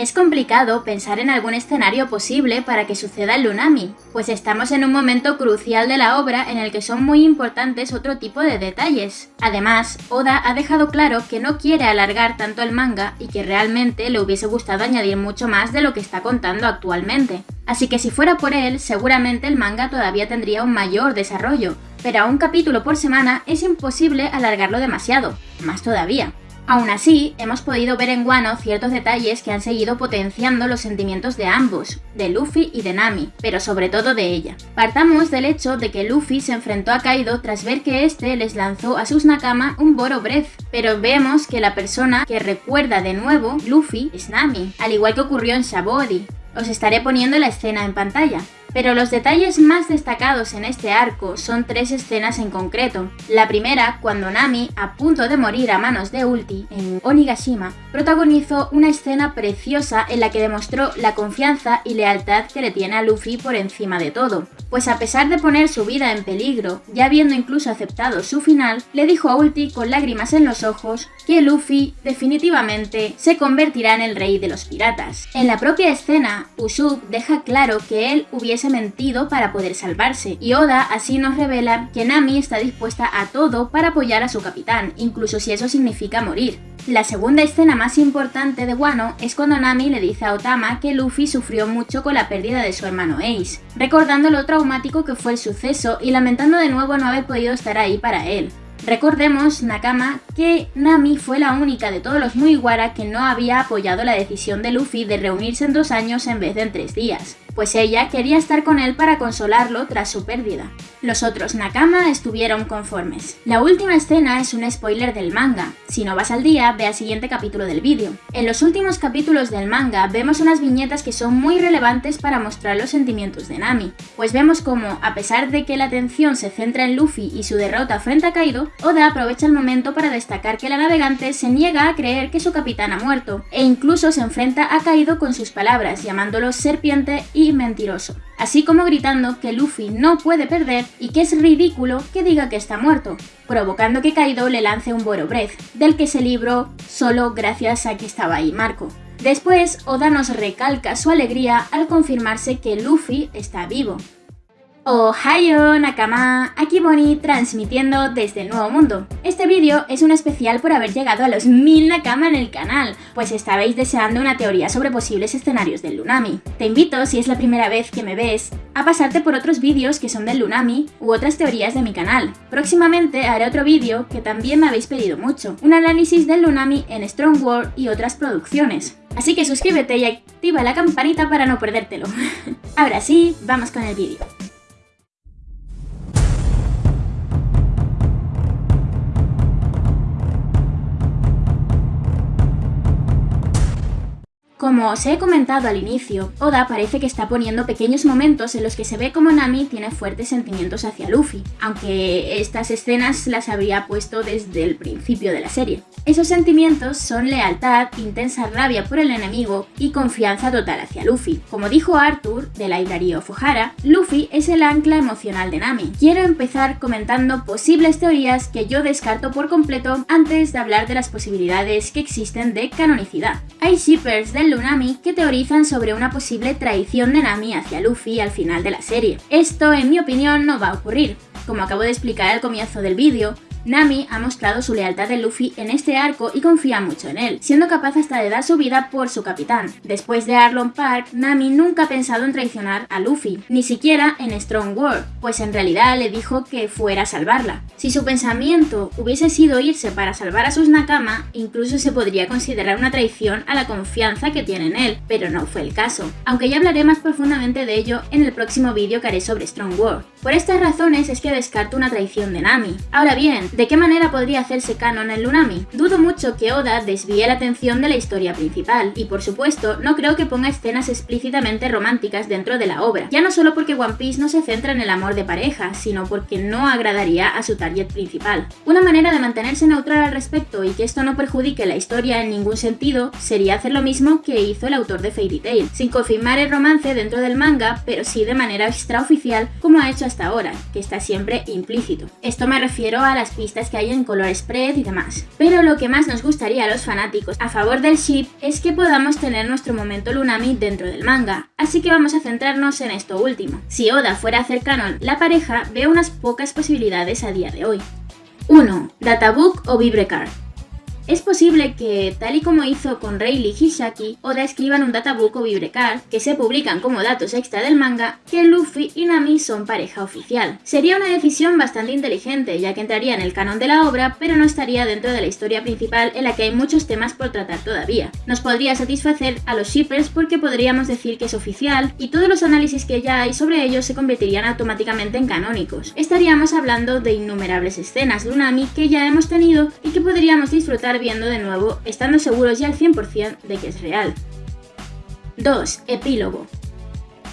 Es complicado pensar en algún escenario posible para que suceda el Lunami, pues estamos en un momento crucial de la obra en el que son muy importantes otro tipo de detalles. Además, Oda ha dejado claro que no quiere alargar tanto el manga y que realmente le hubiese gustado añadir mucho más de lo que está contando actualmente. Así que si fuera por él, seguramente el manga todavía tendría un mayor desarrollo, pero a un capítulo por semana es imposible alargarlo demasiado, más todavía. Aún así, hemos podido ver en Wano ciertos detalles que han seguido potenciando los sentimientos de ambos, de Luffy y de Nami, pero sobre todo de ella. Partamos del hecho de que Luffy se enfrentó a Kaido tras ver que este les lanzó a sus Nakama un Boro Breath, pero vemos que la persona que recuerda de nuevo Luffy es Nami, al igual que ocurrió en Shabody. Os estaré poniendo la escena en pantalla. Pero los detalles más destacados en este arco son tres escenas en concreto. La primera, cuando Nami, a punto de morir a manos de Ulti en Onigashima, protagonizó una escena preciosa en la que demostró la confianza y lealtad que le tiene a Luffy por encima de todo. Pues a pesar de poner su vida en peligro, ya habiendo incluso aceptado su final, le dijo a Ulti con lágrimas en los ojos que Luffy definitivamente se convertirá en el rey de los piratas. En la propia escena, Usopp deja claro que él hubiese mentido para poder salvarse, y Oda así nos revela que Nami está dispuesta a todo para apoyar a su capitán, incluso si eso significa morir. La segunda escena más importante de Wano es cuando Nami le dice a Otama que Luffy sufrió mucho con la pérdida de su hermano Ace, recordando lo traumático que fue el suceso y lamentando de nuevo no haber podido estar ahí para él. Recordemos, Nakama, que Nami fue la única de todos los Mugiwara que no había apoyado la decisión de Luffy de reunirse en dos años en vez de en tres días pues ella quería estar con él para consolarlo tras su pérdida. Los otros Nakama estuvieron conformes. La última escena es un spoiler del manga. Si no vas al día, ve al siguiente capítulo del vídeo. En los últimos capítulos del manga vemos unas viñetas que son muy relevantes para mostrar los sentimientos de Nami, pues vemos como, a pesar de que la atención se centra en Luffy y su derrota frente a Kaido, Oda aprovecha el momento para destacar que la navegante se niega a creer que su capitán ha muerto, e incluso se enfrenta a Kaido con sus palabras, llamándolo serpiente mentiroso, así como gritando que Luffy no puede perder y que es ridículo que diga que está muerto, provocando que Kaido le lance un Boro Breath, del que se libró solo gracias a que estaba ahí Marco. Después, Oda nos recalca su alegría al confirmarse que Luffy está vivo, Ohio Nakama, aquí Bonnie transmitiendo desde el Nuevo Mundo. Este vídeo es un especial por haber llegado a los 1000 Nakama en el canal, pues estabais deseando una teoría sobre posibles escenarios del Lunami. Te invito, si es la primera vez que me ves, a pasarte por otros vídeos que son del Lunami u otras teorías de mi canal. Próximamente haré otro vídeo que también me habéis pedido mucho, un análisis del Lunami en Strong World y otras producciones. Así que suscríbete y activa la campanita para no perdértelo. Ahora sí, vamos con el vídeo. Como os he comentado al inicio, Oda parece que está poniendo pequeños momentos en los que se ve como Nami tiene fuertes sentimientos hacia Luffy, aunque estas escenas las habría puesto desde el principio de la serie. Esos sentimientos son lealtad, intensa rabia por el enemigo y confianza total hacia Luffy. Como dijo Arthur, de Library of Luffy es el ancla emocional de Nami. Quiero empezar comentando posibles teorías que yo descarto por completo antes de hablar de las posibilidades que existen de canonicidad. Hay shippers del Lunami que teorizan sobre una posible traición de Nami hacia Luffy al final de la serie. Esto, en mi opinión, no va a ocurrir. Como acabo de explicar al comienzo del vídeo, Nami ha mostrado su lealtad de Luffy en este arco y confía mucho en él, siendo capaz hasta de dar su vida por su capitán. Después de Arlong Park, Nami nunca ha pensado en traicionar a Luffy, ni siquiera en Strong World, pues en realidad le dijo que fuera a salvarla. Si su pensamiento hubiese sido irse para salvar a sus Nakama, incluso se podría considerar una traición a la confianza que tiene en él, pero no fue el caso, aunque ya hablaré más profundamente de ello en el próximo vídeo que haré sobre Strong World. Por estas razones es que descarto una traición de Nami. Ahora bien, ¿De qué manera podría hacerse canon el Lunami? Dudo mucho que Oda desvíe la atención de la historia principal, y por supuesto, no creo que ponga escenas explícitamente románticas dentro de la obra, ya no solo porque One Piece no se centra en el amor de pareja, sino porque no agradaría a su target principal. Una manera de mantenerse neutral al respecto y que esto no perjudique la historia en ningún sentido sería hacer lo mismo que hizo el autor de Fairy Tail, sin confirmar el romance dentro del manga, pero sí de manera extraoficial como ha hecho hasta ahora, que está siempre implícito. Esto me refiero a las pistas que hay en color spread y demás. Pero lo que más nos gustaría a los fanáticos a favor del ship es que podamos tener nuestro momento Lunami dentro del manga, así que vamos a centrarnos en esto último. Si Oda fuera a hacer canon la pareja, veo unas pocas posibilidades a día de hoy. 1. Databook o Vibrecard. Es posible que, tal y como hizo con Rayleigh Hisaki, Oda escriban un databook o vibrecard que se publican como datos extra del manga que Luffy y Nami son pareja oficial. Sería una decisión bastante inteligente, ya que entraría en el canon de la obra, pero no estaría dentro de la historia principal en la que hay muchos temas por tratar todavía. Nos podría satisfacer a los shippers porque podríamos decir que es oficial y todos los análisis que ya hay sobre ellos se convertirían automáticamente en canónicos. Estaríamos hablando de innumerables escenas de Unami que ya hemos tenido y que podríamos disfrutar viendo de nuevo, estando seguros ya al 100% de que es real. 2. Epílogo.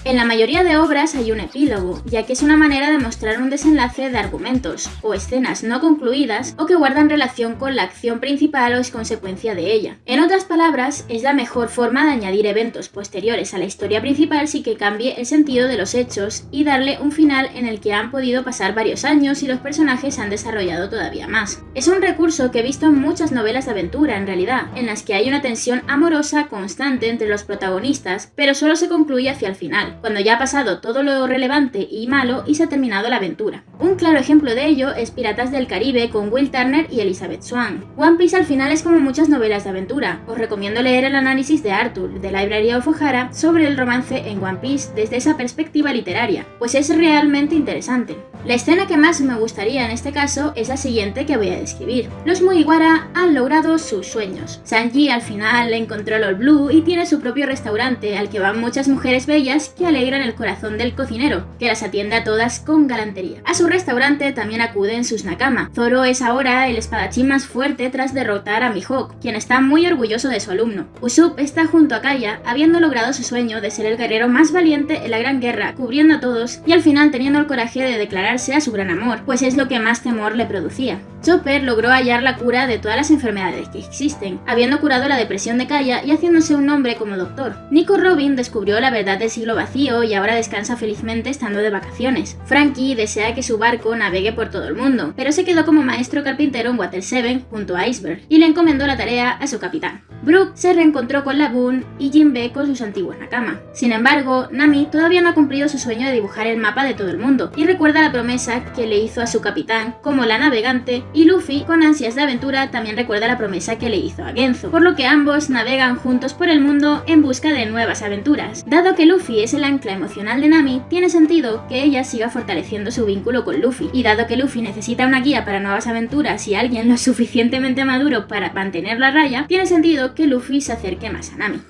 En la mayoría de obras hay un epílogo, ya que es una manera de mostrar un desenlace de argumentos, o escenas no concluidas, o que guardan relación con la acción principal o es consecuencia de ella. En otras palabras, es la mejor forma de añadir eventos posteriores a la historia principal sin que cambie el sentido de los hechos y darle un final en el que han podido pasar varios años y los personajes se han desarrollado todavía más. Es un recurso que he visto en muchas novelas de aventura en realidad, en las que hay una tensión amorosa constante entre los protagonistas, pero solo se concluye hacia el final cuando ya ha pasado todo lo relevante y malo y se ha terminado la aventura. Un claro ejemplo de ello es Piratas del Caribe con Will Turner y Elizabeth Swann. One Piece al final es como muchas novelas de aventura. Os recomiendo leer el análisis de Arthur, de Library of O'Hara, sobre el romance en One Piece desde esa perspectiva literaria, pues es realmente interesante. La escena que más me gustaría en este caso es la siguiente que voy a describir. Los Mugiwara han logrado sus sueños. Sanji al final encontró el All Blue y tiene su propio restaurante al que van muchas mujeres bellas que alegran el corazón del cocinero, que las atiende a todas con galantería. Restaurante también acuden sus Nakama. Zoro es ahora el espadachín más fuerte tras derrotar a Mihawk, quien está muy orgulloso de su alumno. Usopp está junto a Kaya, habiendo logrado su sueño de ser el guerrero más valiente en la Gran Guerra, cubriendo a todos y al final teniendo el coraje de declararse a su gran amor, pues es lo que más temor le producía. Chopper logró hallar la cura de todas las enfermedades que existen, habiendo curado la depresión de Kaya y haciéndose un nombre como doctor. Nico Robin descubrió la verdad del siglo vacío y ahora descansa felizmente estando de vacaciones. Frankie desea que su barco navegue por todo el mundo, pero se quedó como maestro carpintero en Water 7 junto a Iceberg y le encomendó la tarea a su capitán. Brooke se reencontró con Lagoon y Jinbe con sus antiguos Nakama. Sin embargo, Nami todavía no ha cumplido su sueño de dibujar el mapa de todo el mundo y recuerda la promesa que le hizo a su capitán como la navegante y Luffy, con ansias de aventura, también recuerda la promesa que le hizo a Genzo, por lo que ambos navegan juntos por el mundo en busca de nuevas aventuras. Dado que Luffy es el ancla emocional de Nami, tiene sentido que ella siga fortaleciendo su vínculo con Luffy, y dado que Luffy necesita una guía para nuevas aventuras y alguien lo suficientemente maduro para mantener la raya, tiene sentido que Luffy se acerque más a Nami.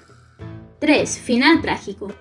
3. Final trágico.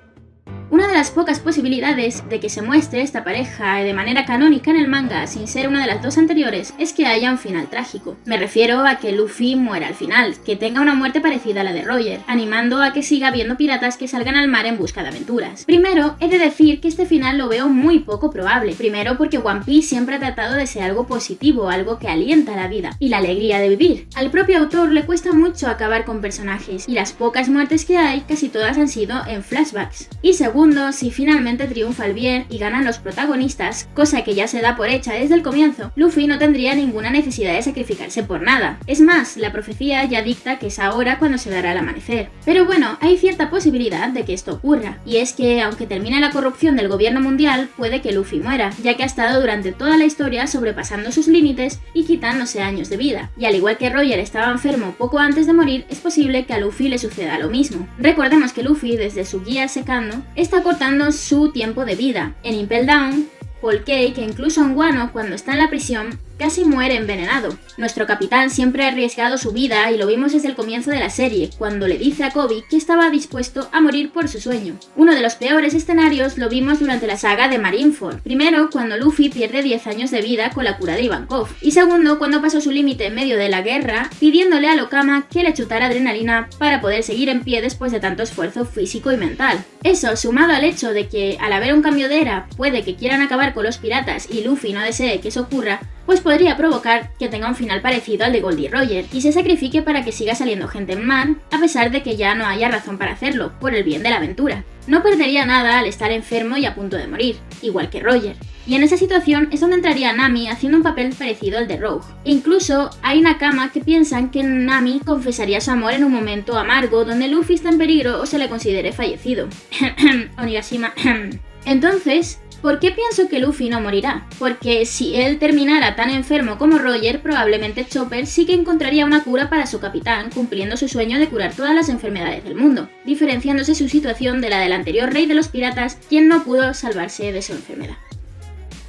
Una de las pocas posibilidades de que se muestre esta pareja de manera canónica en el manga sin ser una de las dos anteriores es que haya un final trágico. Me refiero a que Luffy muera al final, que tenga una muerte parecida a la de Roger, animando a que siga viendo piratas que salgan al mar en busca de aventuras. Primero, he de decir que este final lo veo muy poco probable. Primero porque One Piece siempre ha tratado de ser algo positivo, algo que alienta la vida y la alegría de vivir. Al propio autor le cuesta mucho acabar con personajes y las pocas muertes que hay casi todas han sido en flashbacks. Y segundo, si finalmente triunfa el bien y ganan los protagonistas, cosa que ya se da por hecha desde el comienzo, Luffy no tendría ninguna necesidad de sacrificarse por nada. Es más, la profecía ya dicta que es ahora cuando se dará el amanecer. Pero bueno, hay cierta posibilidad de que esto ocurra, y es que aunque termine la corrupción del gobierno mundial, puede que Luffy muera, ya que ha estado durante toda la historia sobrepasando sus límites y quitándose años de vida. Y al igual que Roger estaba enfermo poco antes de morir, es posible que a Luffy le suceda lo mismo. Recordemos que Luffy, desde su guía secando, está cortando su tiempo de vida. En Impel Down, Paul que incluso en Guano, cuando está en la prisión, casi muere envenenado. Nuestro capitán siempre ha arriesgado su vida y lo vimos desde el comienzo de la serie, cuando le dice a Kobe que estaba dispuesto a morir por su sueño. Uno de los peores escenarios lo vimos durante la saga de Marineford. Primero, cuando Luffy pierde 10 años de vida con la cura de Ivankov. Y segundo, cuando pasó su límite en medio de la guerra, pidiéndole a Lokama que le chutara adrenalina para poder seguir en pie después de tanto esfuerzo físico y mental. Eso, sumado al hecho de que al haber un cambio de era, puede que quieran acabar con los piratas y Luffy no desee que eso ocurra, pues podría provocar que tenga un final parecido al de Goldie Roger y se sacrifique para que siga saliendo gente en mar, a pesar de que ya no haya razón para hacerlo, por el bien de la aventura. No perdería nada al estar enfermo y a punto de morir, igual que Roger. Y en esa situación es donde entraría Nami haciendo un papel parecido al de Rogue. incluso hay Nakama que piensan que Nami confesaría su amor en un momento amargo donde Luffy está en peligro o se le considere fallecido. Onigashima. Entonces, ¿Por qué pienso que Luffy no morirá? Porque si él terminara tan enfermo como Roger, probablemente Chopper sí que encontraría una cura para su capitán, cumpliendo su sueño de curar todas las enfermedades del mundo, diferenciándose su situación de la del anterior rey de los piratas, quien no pudo salvarse de su enfermedad.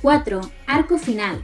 4. Arco final.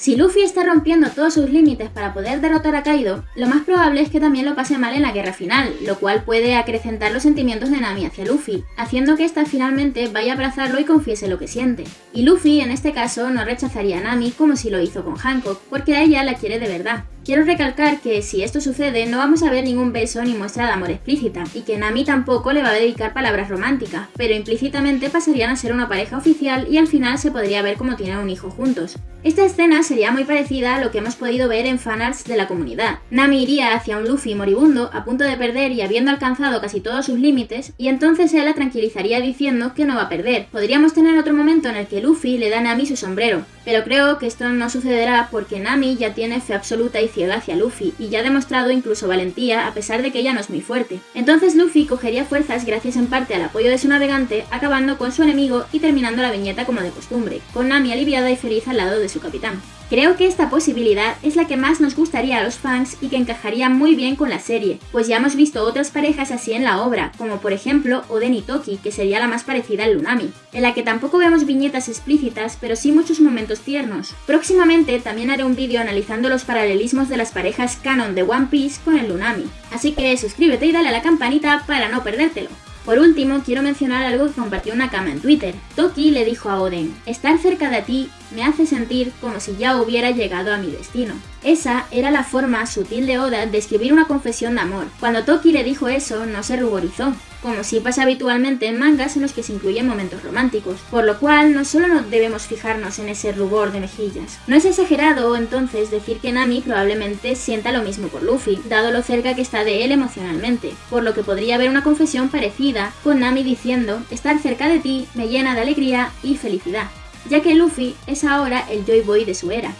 Si Luffy está rompiendo todos sus límites para poder derrotar a Kaido, lo más probable es que también lo pase mal en la guerra final, lo cual puede acrecentar los sentimientos de Nami hacia Luffy, haciendo que ésta finalmente vaya a abrazarlo y confiese lo que siente. Y Luffy, en este caso, no rechazaría a Nami como si lo hizo con Hancock, porque a ella la quiere de verdad. Quiero recalcar que si esto sucede no vamos a ver ningún beso ni muestra de amor explícita, y que Nami tampoco le va a dedicar palabras románticas, pero implícitamente pasarían a ser una pareja oficial y al final se podría ver como tienen un hijo juntos. Esta escena sería muy parecida a lo que hemos podido ver en fanarts de la comunidad. Nami iría hacia un Luffy moribundo, a punto de perder y habiendo alcanzado casi todos sus límites, y entonces él la tranquilizaría diciendo que no va a perder. Podríamos tener otro momento en el que Luffy le da a Nami su sombrero, pero creo que esto no sucederá porque Nami ya tiene fe absoluta y ciega hacia Luffy, y ya ha demostrado incluso valentía a pesar de que ella no es muy fuerte. Entonces Luffy cogería fuerzas gracias en parte al apoyo de su navegante, acabando con su enemigo y terminando la viñeta como de costumbre, con Nami aliviada y feliz al lado de su capitán. Creo que esta posibilidad es la que más nos gustaría a los fans y que encajaría muy bien con la serie, pues ya hemos visto otras parejas así en la obra, como por ejemplo Oden Toki, que sería la más parecida al Lunami, en la que tampoco vemos viñetas explícitas, pero sí muchos momentos tiernos. Próximamente también haré un vídeo analizando los paralelismos de las parejas canon de One Piece con el Lunami, así que suscríbete y dale a la campanita para no perdértelo. Por último, quiero mencionar algo que compartió una cama en Twitter. Toki le dijo a Oden, estar cerca de ti me hace sentir como si ya hubiera llegado a mi destino. Esa era la forma sutil de Oda de escribir una confesión de amor. Cuando Toki le dijo eso, no se ruborizó, como si pasa habitualmente en mangas en los que se incluyen momentos románticos, por lo cual no solo no debemos fijarnos en ese rubor de mejillas. No es exagerado entonces decir que Nami probablemente sienta lo mismo por Luffy, dado lo cerca que está de él emocionalmente, por lo que podría haber una confesión parecida con Nami diciendo, estar cerca de ti me llena de alegría y felicidad, ya que Luffy es ahora el Joy Boy de su era.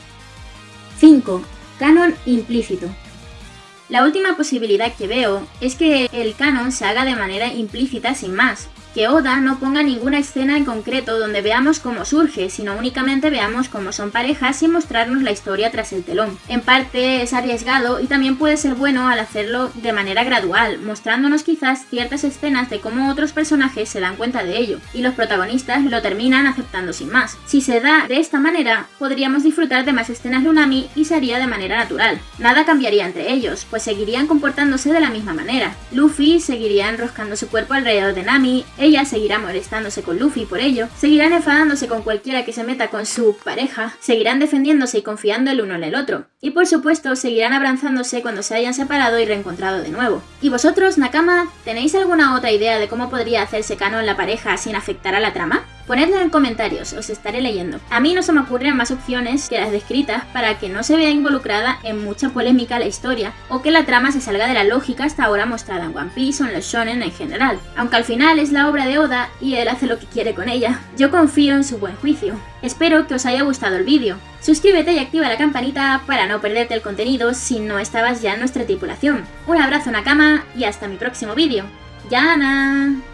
5. Canon implícito. La última posibilidad que veo es que el canon se haga de manera implícita sin más, que Oda no ponga ninguna escena en concreto donde veamos cómo surge, sino únicamente veamos cómo son parejas sin mostrarnos la historia tras el telón. En parte es arriesgado y también puede ser bueno al hacerlo de manera gradual, mostrándonos quizás ciertas escenas de cómo otros personajes se dan cuenta de ello, y los protagonistas lo terminan aceptando sin más. Si se da de esta manera, podríamos disfrutar de más escenas de Unami y se haría de manera natural. Nada cambiaría entre ellos, pues seguirían comportándose de la misma manera. Luffy seguiría enroscando su cuerpo alrededor de Nami, ella seguirá molestándose con Luffy por ello, seguirán enfadándose con cualquiera que se meta con su pareja, seguirán defendiéndose y confiando el uno en el otro, y por supuesto seguirán abrazándose cuando se hayan separado y reencontrado de nuevo. ¿Y vosotros, Nakama, tenéis alguna otra idea de cómo podría hacerse canon la pareja sin afectar a la trama? Ponedlo en comentarios, os estaré leyendo. A mí no se me ocurren más opciones que las descritas para que no se vea involucrada en mucha polémica la historia o que la trama se salga de la lógica hasta ahora mostrada en One Piece o en los shonen en general. Aunque al final es la obra de Oda y él hace lo que quiere con ella, yo confío en su buen juicio. Espero que os haya gustado el vídeo. Suscríbete y activa la campanita para no perderte el contenido si no estabas ya en nuestra tripulación. Un abrazo Nakama y hasta mi próximo vídeo. ¡Yana!